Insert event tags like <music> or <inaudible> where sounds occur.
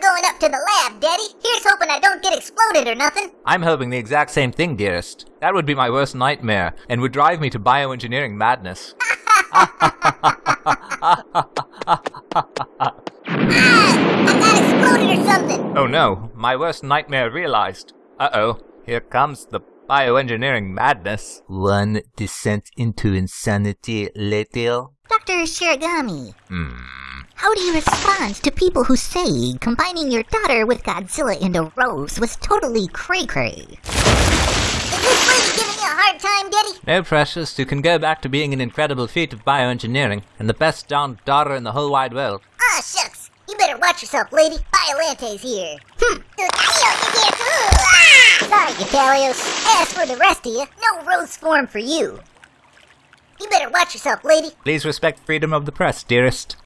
to the lab, Daddy. Here's hoping I don't get exploded or nothing. I'm hoping the exact same thing, dearest. That would be my worst nightmare, and would drive me to bioengineering madness. <laughs> Ah, I got exploded or something. Oh no, my worst nightmare realized. Uh oh, here comes the bioengineering madness. One descent into insanity later. Dr. Shiragami, Hmm. how do you respond to people who say combining your daughter with Godzilla and a rose was totally cray-cray? Is this lady giving you a hard time, Daddy? No, Precious, you can go back to being an incredible feat of bioengineering and the best darn daughter in the whole wide world. Ah, shucks. You better watch yourself, lady. Biollante's here. Hmm. Sorry, Catalios. As for the rest of you, no rose form for you. You better watch yourself, lady. Please respect freedom of the press, dearest.